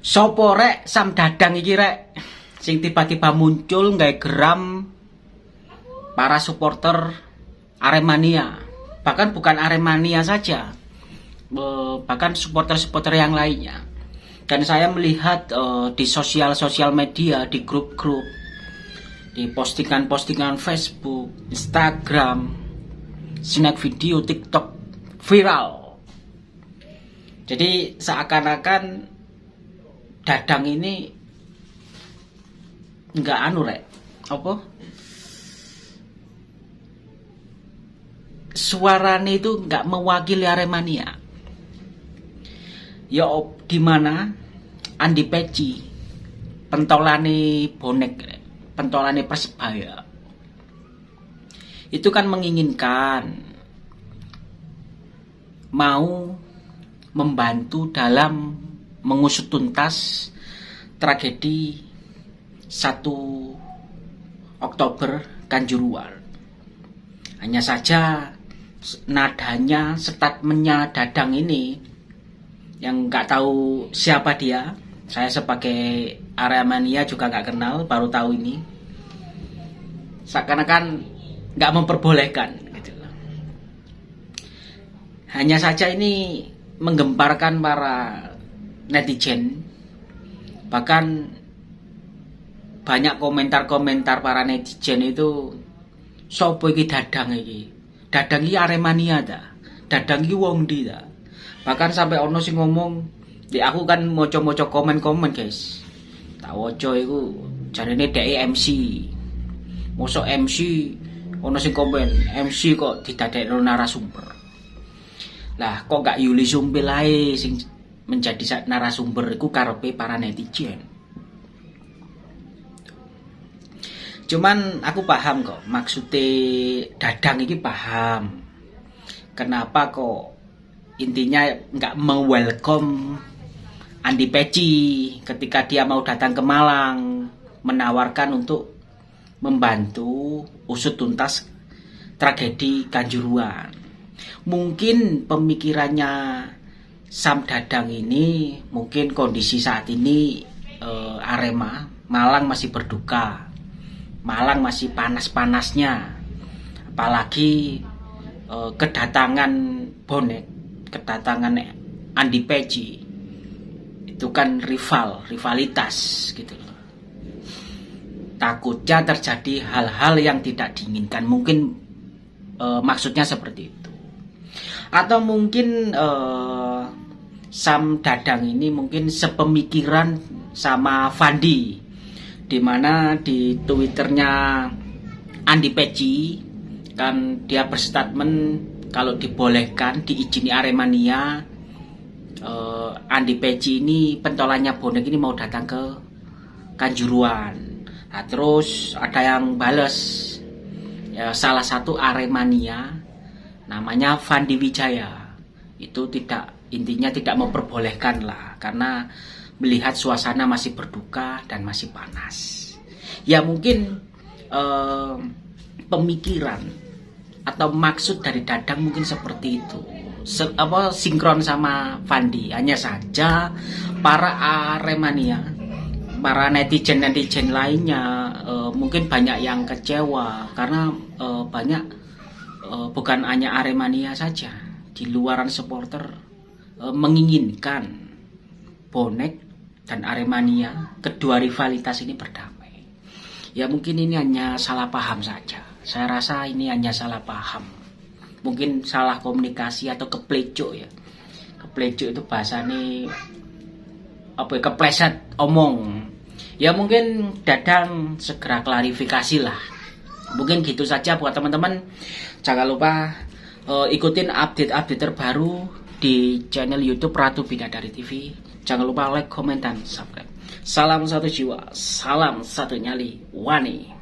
Sopo rek Sam Dadang iki rek sing tiba-tiba muncul nggak geram para supporter Aremania. Bahkan bukan Aremania saja. Bahkan supporter-supporter yang lainnya. Dan saya melihat uh, di sosial-sosial media, di grup-grup, di postingan-postingan Facebook, Instagram, snack video, TikTok viral. Jadi seakan-akan dadang ini nggak anu rek. Apa? Suaranya itu nggak mewakili Aremania. Ya di mana? Andi Peci. Pentolane bonek pentolane persebaya. Itu kan menginginkan mau membantu dalam mengusut tuntas tragedi 1 Oktober Kanjuruan. Hanya saja nadanya, statementnya Dadang ini yang nggak tahu siapa dia. Saya sebagai area mania juga nggak kenal, baru tahu ini. Seakan-akan nggak memperbolehkan. Gitu Hanya saja ini menggemparkan para netizen. Bahkan banyak komentar-komentar para netizen itu sopo iki dadang iki? Dadang iki aremania ta? Dadang iki wong di ta? Bahkan sampai ono sing ngomong di aku kan moco-moco komen-komen guys. Tak woco iku jarine dhek MC mosok MC ono sing komen MC kok didadekno narasumber. Lah kok gak Yuli Sumpil ae sing menjadi narasumber iku karepe para netizen. Cuman aku paham kok maksudnya dadang ini paham. Kenapa kok intinya nggak welcome Andi Peci ketika dia mau datang ke Malang menawarkan untuk membantu usut tuntas tragedi Kanjuruan. Mungkin pemikirannya Sam Dadang ini mungkin kondisi saat ini uh, Arema Malang masih berduka. Malang masih panas-panasnya. Apalagi uh, kedatangan bonek kedatangan Andi Peci. Itu kan rival rivalitas gitu loh. Takutnya terjadi hal-hal yang tidak diinginkan. Mungkin uh, maksudnya seperti itu atau mungkin uh, Sam Dadang ini mungkin sepemikiran sama Fandi di mana di twitternya Andi Peci kan dia berstatement kalau dibolehkan diizini Aremania uh, Andi Peci ini pentolannya bonek ini mau datang ke Kanjuruan. Nah, terus ada yang bales ya, salah satu Aremania namanya Fandi Wijaya. Itu tidak intinya tidak memperbolehkan lah karena melihat suasana masih berduka dan masih panas. Ya mungkin eh, pemikiran atau maksud dari Dadang mungkin seperti itu. Se apa sinkron sama Fandi. Hanya saja para Aremania para netizen netizen lainnya uh, mungkin banyak yang kecewa karena uh, banyak bukan hanya Aremania saja di luaran supporter e, menginginkan bonek dan Aremania kedua rivalitas ini berdamai. Ya mungkin ini hanya salah paham saja. Saya rasa ini hanya salah paham. Mungkin salah komunikasi atau kepleco ya. Kepleco itu bahasa ini apa ya, kepleset omong. Ya mungkin dadang segera klarifikasi lah. Mungkin gitu saja buat teman-teman. Jangan lupa uh, ikutin update-update terbaru di channel YouTube Ratu Bidadari TV. Jangan lupa like, komen, dan subscribe. Salam satu jiwa, salam satu nyali, wani.